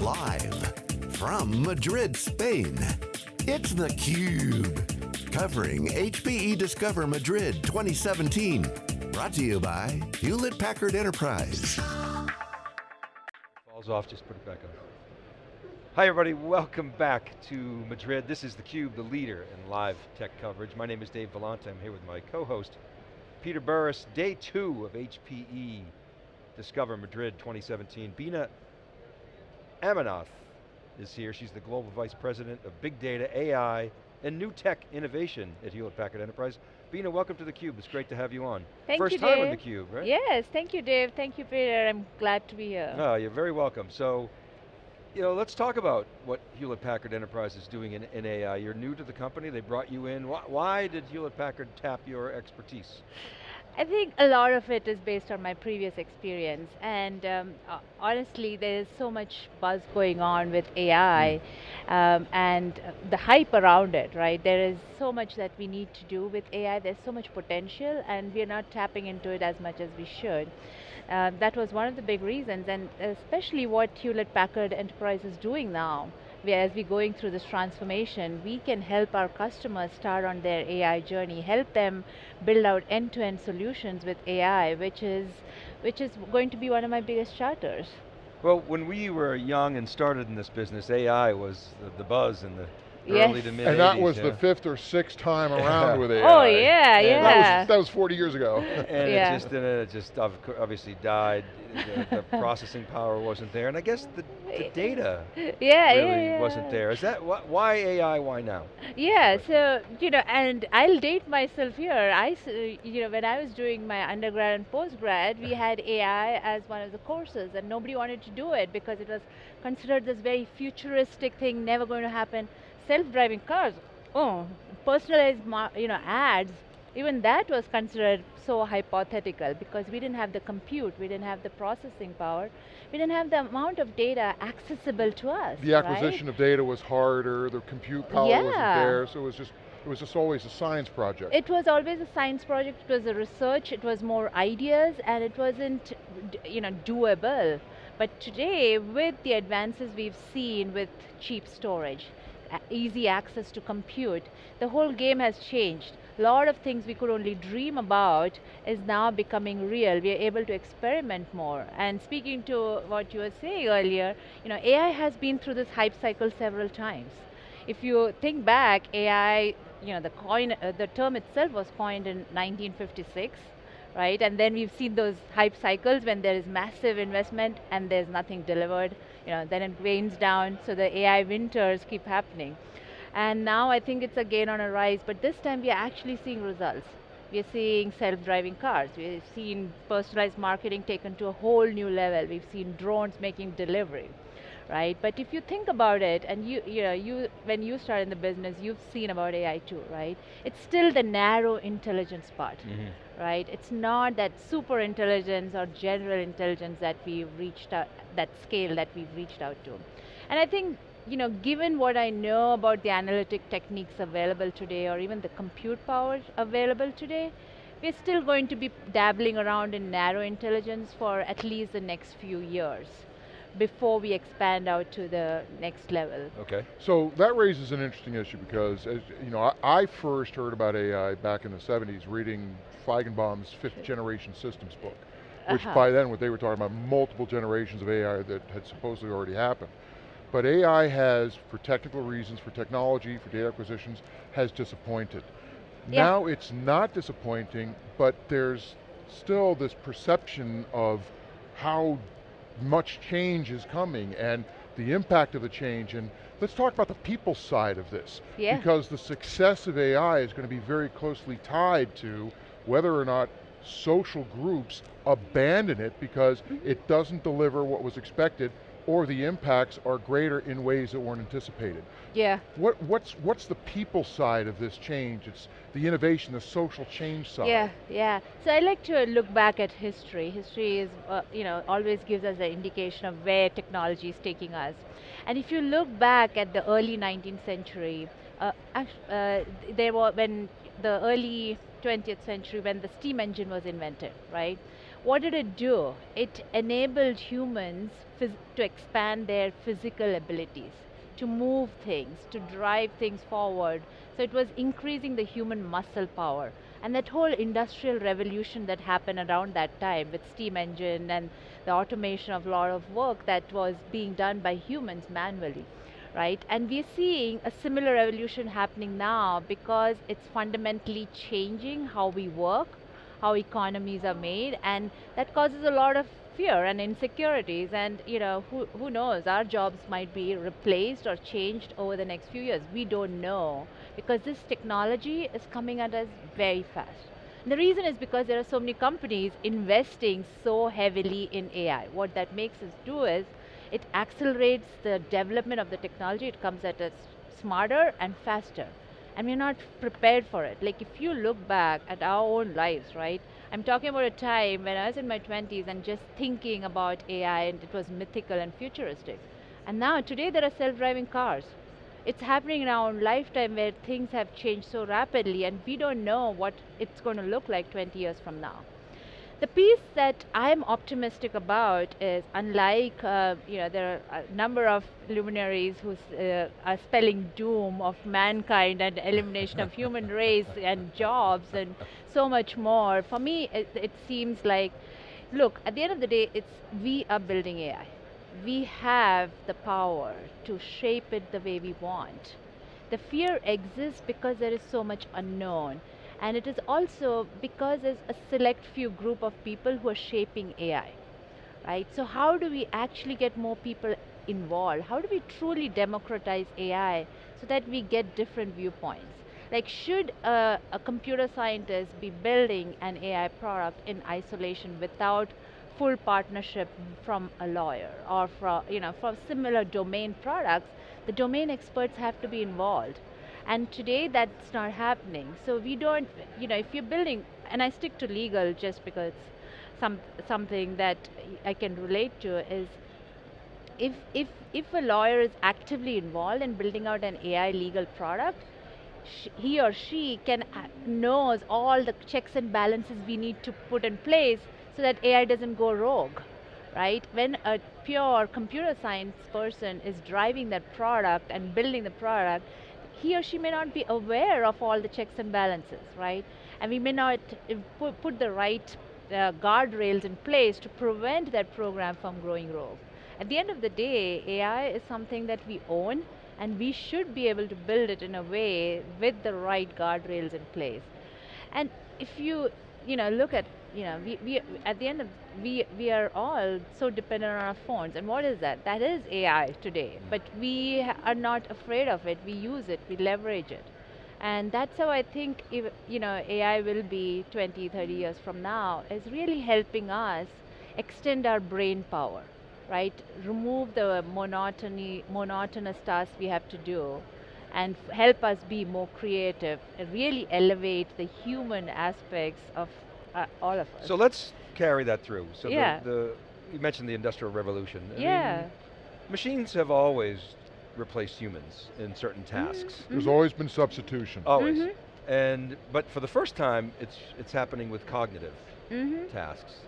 Live from Madrid, Spain, it's theCUBE. Covering HPE Discover Madrid 2017. Brought to you by Hewlett Packard Enterprise. Falls off, just put it back on. Hi everybody, welcome back to Madrid. This is theCUBE, the leader in live tech coverage. My name is Dave Vellante, I'm here with my co-host, Peter Burris. Day two of HPE Discover Madrid 2017. Beena Ammanath is here. She's the Global Vice President of Big Data, AI, and New Tech Innovation at Hewlett Packard Enterprise. Beena, welcome to theCUBE. It's great to have you on. Thank First you, time Dave. on theCUBE, right? Yes, thank you, Dave. Thank you, Peter. I'm glad to be here. Oh, you're very welcome. So, you know, let's talk about what Hewlett Packard Enterprise is doing in, in AI. You're new to the company, they brought you in. Why, why did Hewlett Packard tap your expertise? I think a lot of it is based on my previous experience, and um, uh, honestly, there is so much buzz going on with AI, um, and uh, the hype around it. Right, there is so much that we need to do with AI. There's so much potential, and we are not tapping into it as much as we should. Uh, that was one of the big reasons, and especially what Hewlett Packard Enterprise is doing now. We, as we're going through this transformation, we can help our customers start on their AI journey, help them build out end-to-end solutions with AI, which is, which is going to be one of my biggest charters. Well, when we were young and started in this business, AI was the, the buzz in the Yes. early to mid And that was yeah. the fifth or sixth time around with AI. Oh yeah, And yeah. That was, that was 40 years ago. And Yeah. it just, and it just obviously died. The, the processing power wasn't there, and I guess the, the data yeah, really yeah, yeah. wasn't there. Is that wh why AI? Why now? Yeah, so you know, and I'll date myself here. I, uh, you know, when I was doing my undergrad and postgrad, we uh-huh. had AI as one of the courses, and nobody wanted to do it because it was considered this very futuristic thing, never going to happen. Self-driving cars, oh, personalized, you know, ads. Even that was considered so hypothetical because we didn't have the compute, we didn't have the processing power, we didn't have the amount of data accessible to us. The right? acquisition of data was harder, the compute power wasn't there, so it was just, it was just always a science project. It was always a science project, it was a research, it was more ideas, and it wasn't, you know, doable. But today, with the advances we've seen with cheap storage, easy access to compute, the whole game has changed. A lot of things we could only dream about is now becoming real. We are able to experiment more. And speaking to what you were saying earlier, you know, AI has been through this hype cycle several times. If you think back, AI, you know, the coin, uh, the term itself was coined in 1956, right? And then we've seen those hype cycles when there is massive investment and there's nothing delivered. You know, then it wanes down, so the AI winters keep happening. And now I think it's again on a rise, but this time we are actually seeing results. We are seeing self-driving cars. We've seen personalized marketing taken to a whole new level. We've seen drones making delivery right? But if you think about it, and you, you know, you, when you start in the business, you've seen about AI too, right? It's still the narrow intelligence part, mm-hmm. right? It's not that super intelligence or general intelligence that we've reached out, that scale that we've reached out to. And I think, you know, given what I know about the analytic techniques available today, or even the compute power available today, we're still going to be dabbling around in narrow intelligence for at least the next few years before we expand out to the next level. Okay. So that raises an interesting issue because, as you know, I, I first heard about AI back in the 70s reading Feigenbaum's fifth generation systems book, which Uh-huh. by then what they were talking about multiple generations of AI that had supposedly already happened. But AI has, for technical reasons, for technology, for data acquisitions, has disappointed. Yeah. Now it's not disappointing, but there's still this perception of how much change is coming and the impact of the change. And let's talk about the people side of this. Yeah. Because the success of AI is going to be very closely tied to whether or not social groups abandon it because mm-hmm. it doesn't deliver what was expected or the impacts are greater in ways that weren't anticipated. Yeah. What, what's, what's the people side of this change? It's the innovation, the social change side. Yeah, yeah. So I like to look back at history. History is, uh, you know, always gives us an indication of where technology is taking us. And if you look back at the early 19th century, uh, uh, there were when the early 20th century when the steam engine was invented, right? What did it do? It enabled humans to expand their physical abilities, to move things, to drive things forward. So it was increasing the human muscle power. And that whole industrial revolution that happened around that time with steam engine and the automation of a lot of work that was being done by humans manually, right? And we're seeing a similar revolution happening now because it's fundamentally changing how we work, how economies are made, and that causes a lot of fear and insecurities. And you know who, who knows? Our jobs might be replaced or changed over the next few years. We don't know because this technology is coming at us very fast. And the reason is because there are so many companies investing so heavily in AI what that makes us do is it accelerates the development of the technology. It comes at us smarter and faster and we're not prepared for it like if you look back at our own lives right I'm talking about a time when I was in my 20s and just thinking about AI and it was mythical and futuristic. And now, today there are self-driving cars. It's happening in our own lifetime where things have changed so rapidly and we don't know what it's going to look like 20 years from now. The piece that I'm optimistic about is unlike, uh, you know, there are a number of luminaries who uh, are spelling doom of mankind and elimination of human race and jobs and so much more. For me, it, it seems like, look, at the end of the day, it's we are building AI. We have the power to shape it the way we want. The fear exists because there is so much unknown and it is also because there's a select few group of people who are shaping AI, right? So how do we actually get more people involved? How do we truly democratize AI so that we get different viewpoints? Like should a, a computer scientist be building an AI product in isolation without full partnership from a lawyer or from, you know, from similar domain products, the domain experts have to be involved and today that's not happening. So we don't, you know, if you're building, and I stick to legal just because some something that I can relate to is if if if a lawyer is actively involved in building out an AI legal product, he or she can uh, knows all the checks and balances we need to put in place so that AI doesn't go rogue, right? When a pure computer science person is driving that product and building the product, he or she may not be aware of all the checks and balances, right? And we may not put, put the right uh, guardrails in place to prevent that program from growing rogue. At the end of the day, AI is something that we own and we should be able to build it in a way with the right guardrails in place. And if you, you know, look at you know, we, we at the end of we we are all so dependent on our phones. And what is that? That is AI today. Mm. But we are not afraid of it. We use it. We leverage it. And that's how I think if, you know AI will be 20, 30 years from now. Is really helping us extend our brain power, right? Remove the monotony, monotonous tasks we have to do and help us be more creative and really elevate the human aspects of uh, all of us. So let's carry that through. So yeah. the, the you mentioned the Industrial Revolution. I yeah. Mean, machines have always replaced humans in certain mm-hmm. tasks. Mm -hmm. There's always been substitution. Always. Mm -hmm. And, but for the first time, it's, it's happening with cognitive mm -hmm. tasks.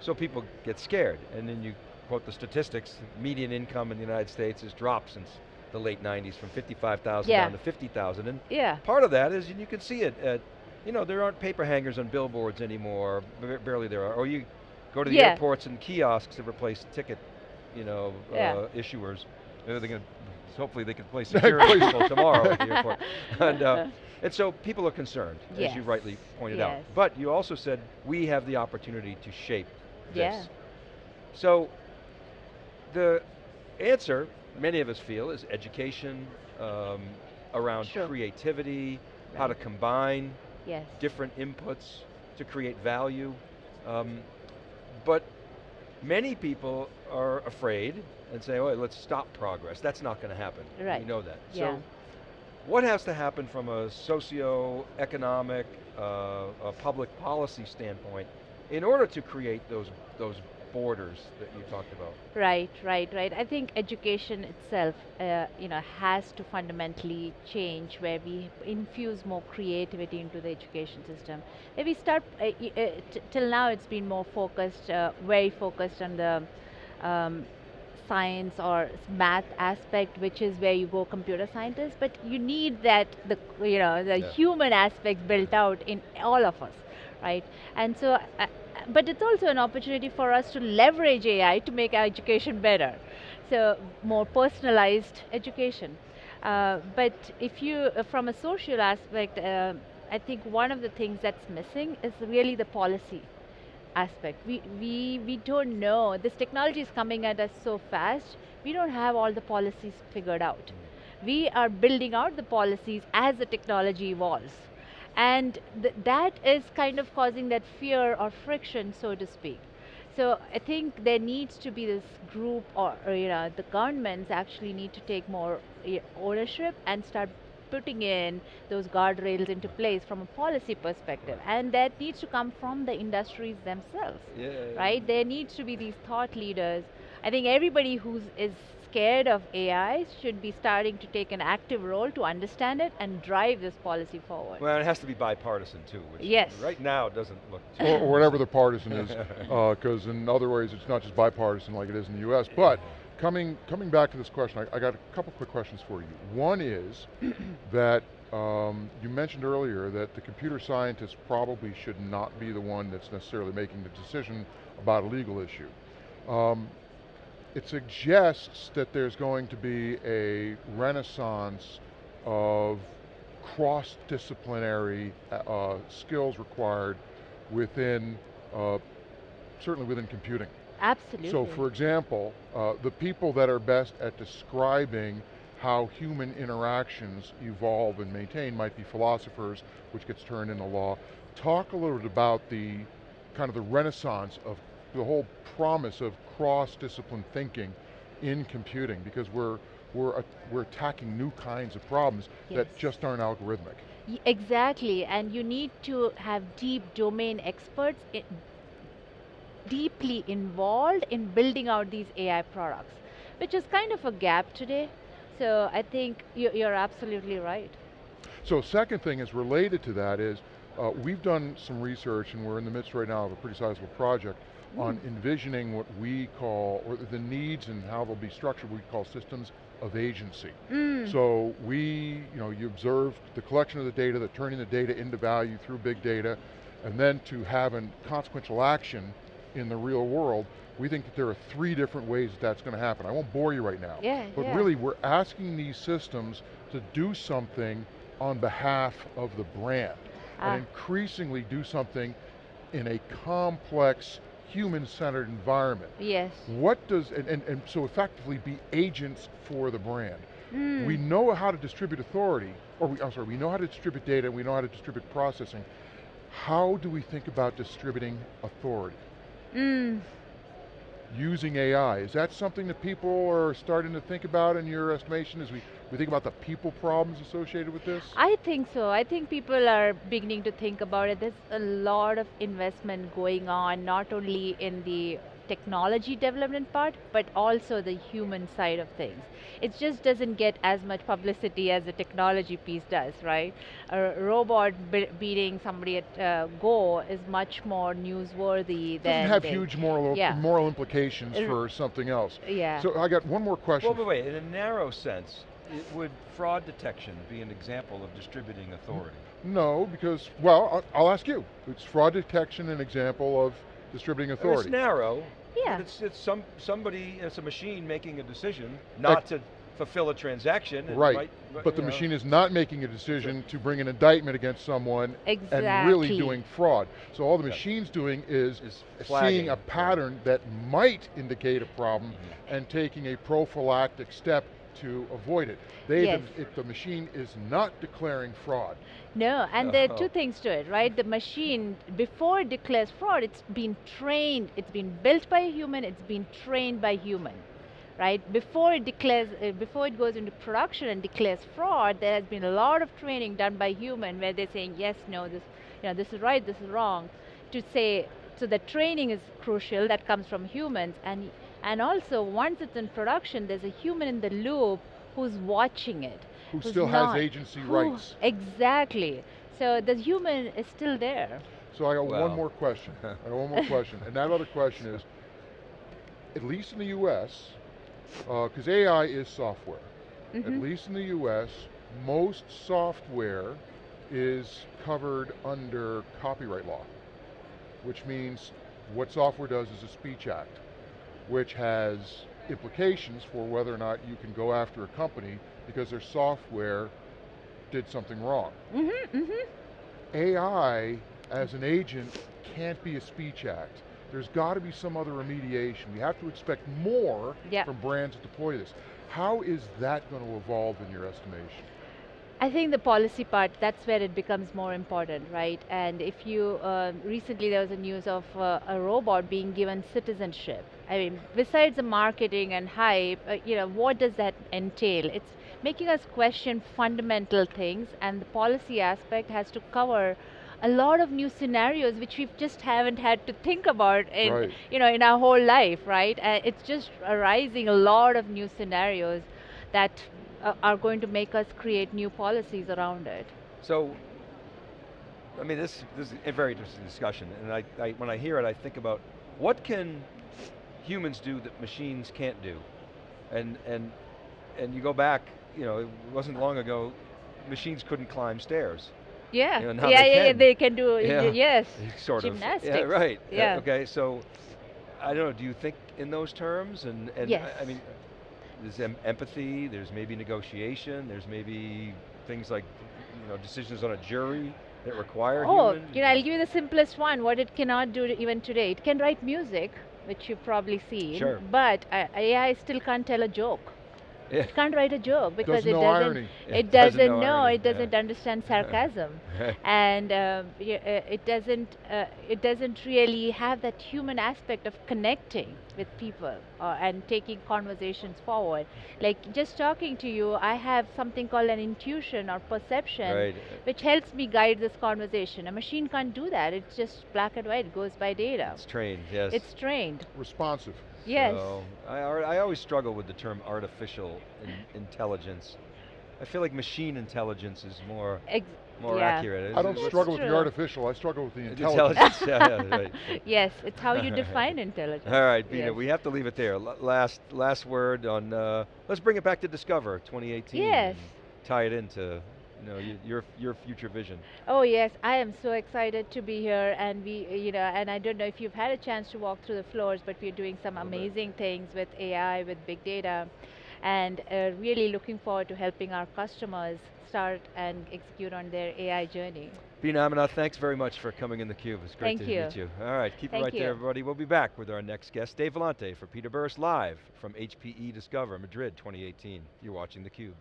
So people get scared, and then you quote the statistics, median income in the United States has dropped since the late 90s from 55,000 yeah. down to 50,000. And yeah. part of that is, and you can see it at you know, there aren't paper hangers on billboards anymore, barely there are. Or you go to the yeah. airports and kiosks have replaced ticket, you know, yeah. uh, issuers. They're going to, hopefully they can place security people tomorrow at the airport. And, uh, and so people are concerned, yes. as you rightly pointed yes. out. But you also said, we have the opportunity to shape yeah. this. So the answer, many of us feel, is education um, around sure. creativity, right. how to combine yes. different inputs to create value. Um, but many people are afraid and say, oh, let's stop progress. That's not going to happen. Right. We know that. Yeah. So what has to happen from a socio-economic, uh, a public policy standpoint in order to create those, those borders that you talked about. Right, right, right. I think education itself, uh, you know, has to fundamentally change where we infuse more creativity into the education system. Where we start, uh, uh, t- till now it's been more focused, uh, very focused on the um, science or math aspect, which is where you go computer scientist, but you need that, the, you know, the Yeah. human aspect built out in all of us, right? And so, uh, but it's also an opportunity for us to leverage AI to make our education better. So more personalized education. Uh, but if you, uh, from a social aspect, uh, I think one of the things that's missing is really the policy aspect. We, we, we don't know, this technology is coming at us so fast, we don't have all the policies figured out. We are building out the policies as the technology evolves. And th- that is kind of causing that fear or friction, so to speak. So I think there needs to be this group, or, or, you know, the governments actually need to take more ownership and start putting in those guardrails into place from a policy perspective. And that needs to come from the industries themselves, Yeah. right? There needs to be these thought leaders. I think everybody who is scared of AI should be starting to take an active role to understand it and drive this policy forward. Well, it has to be bipartisan too, which Yes. right now doesn't look too. or, or whatever the partisan is, because in other ways it's not just bipartisan like it is in the U.S. But coming coming back to this question, I, I got a couple quick questions for you. One is that um, you mentioned earlier that the computer scientist probably should not be the one that's necessarily making the decision about a legal issue. Um, it suggests that there's going to be a renaissance of cross-disciplinary uh, uh, skills required within, uh, certainly within computing. Absolutely. So for example, uh, the people that are best at describing how human interactions evolve and maintain might be philosophers, which gets turned into law. Talk a little bit about the kind of the renaissance of the whole promise of cross-discipline thinking in computing, because we're we're uh, we're attacking new kinds of problems that just aren't algorithmic. Y- Exactly, and you need to have deep domain experts deeply involved in building out these AI products, which is kind of a gap today. So I think you- you're absolutely right. So second thing is related to that is, uh, we've done some research and we're in the midst right now of a pretty sizable project on envisioning what we call, or the needs and how they'll be structured, we call systems of agency. So we, you know, you observe the collection of the data, the turning the data into value through big data, and then to have a consequential action in the real world, we think that there are three different ways that that's going to happen. I won't bore you right now. Yeah, But yeah. really, we're asking these systems to do something on behalf of the brand, Ah. and increasingly do something in a complex, human-centered environment. Yes. What does, and, and, and so effectively be agents for the brand. Mm. We know how to distribute authority, or we, I'm sorry, we know how to distribute data, we know how to distribute processing. How do we think about distributing authority? Mm. using AI. Is that something that people are starting to think about in your estimation as we, we think about the people problems associated with this? I think so. I think people are beginning to think about it. There's a lot of investment going on, not only in the technology development part, but also the human side of things. It just doesn't get as much publicity as the technology piece does, right? A robot be- beating somebody at uh, Go is much more newsworthy It than doesn't have the- huge moral, yeah. moral implications for something else. Yeah. So I got one more question. Well, but wait, in a narrow sense, it, would fraud detection be an example of distributing authority? no, because, well, I'll, I'll ask you. It's fraud detection an example of distributing authority? It's narrow, Yeah. but it's, it's some, somebody, it's a machine making a decision not to fulfill a transaction. and Right, might- but the know, machine is not making a decision to bring an indictment against someone and really doing fraud. So all the Yeah. machine's doing is Is seeing flagging, a right. pattern that might indicate a problem Mhm. and taking a prophylactic step to avoid it. They, Yes. the, if the machine is not declaring fraud. No, and there are two things to it, right? The machine, before it declares fraud, it's been trained, it's been built by a human, it's been trained by human, right? Before it declares, uh, before it goes into production and declares fraud, there has been a lot of training done by human where they're saying yes, no, this, you know, this is right, this is wrong, to say So the training is crucial, that comes from humans, and, and also once it's in production, there's a human in the loop who's watching it. Who who's still has agency who- rights. Exactly. So the human is still there. So I got Well. one more question. I got one more question, and that other question is, at least in the U.S., because AI is software. At Mhm. least in the U.S., most software is covered under copyright law, which means what software does is a speech act, which has implications for whether or not you can go after a company because their software did something wrong. Mm-hmm, mm-hmm. AI as an agent can't be a speech act. There's got to be some other remediation. We have to expect more from brands that deploy this. How is that going to evolve in your estimation? I think the policy part, that's where it becomes more important, right? And if you, um recently there was a news of uh, a robot being given citizenship. I mean, besides the marketing and hype, uh, you know, what does that entail? It's making us question fundamental things and the policy aspect has to cover a lot of new scenarios which we just haven't had to think about in, Right. you know, in our whole life, right? Uh, it's just arising a lot of new scenarios that uh, are going to make us create new policies around it. So, I mean, this, this is a very interesting discussion, and I, I, when I hear it, I think about what can humans do that machines can't do? And, and, and you go back, you know, it wasn't long ago, machines couldn't climb stairs. Yeah, You know, yeah, they yeah, yeah, can. they can do, Yeah. yes. sort of. Yeah, Gymnastics. right. Uh, Yeah. okay, so, I don't know, do you think in those terms? And, and I- I mean, there's em empathy, there's maybe negotiation, there's maybe things like, you know, decisions on a jury that require Oh, human. you know, I'll give you the simplest one, what it cannot do even today. It can write music, which you've probably seen, Sure. but uh, AI still can't tell a joke. Yeah. It can't write a joke because Doesn't it know doesn't. irony. It doesn't doesn't know know. irony, It doesn't yeah. understand sarcasm, and um, uh, it doesn't. Uh, it doesn't really have that human aspect of connecting with people uh, and taking conversations forward. Like just talking to you, I have something called an intuition or perception, Right. which helps me guide this conversation. A machine can't do that. It's just black and white. It goes by data. It's trained, yes. It's trained. Responsive. Yes. So, I, I always struggle with the term artificial in- intelligence. I feel like machine intelligence is more Ex- more yeah. accurate. I don't It's- struggle with the artificial, I struggle with the the intelligence. intelligence. yeah, yeah, right. Yes, it's how you define intelligence. All right, Beena, Yes. we have to leave it there. L- last last word on. Uh, let's bring it back to Discover 2018. Yes. Tie it into, you know, your your future vision. Oh yes, I am so excited to be here, and we, you know, and I don't know if you've had a chance to walk through the floors, but we're doing some Little bit. amazing things with AI, with big data, and uh, really looking forward to helping our customers start and execute on their AI journey. Beena Ammanath, thanks very much for coming in the cube. It's great Thank to you. meet you. All right, keep Thank it right there, everybody. We'll be back with our next guest, Dave Vellante for Peter Burris live from HPE Discover Madrid 2018. You're watching the Cube.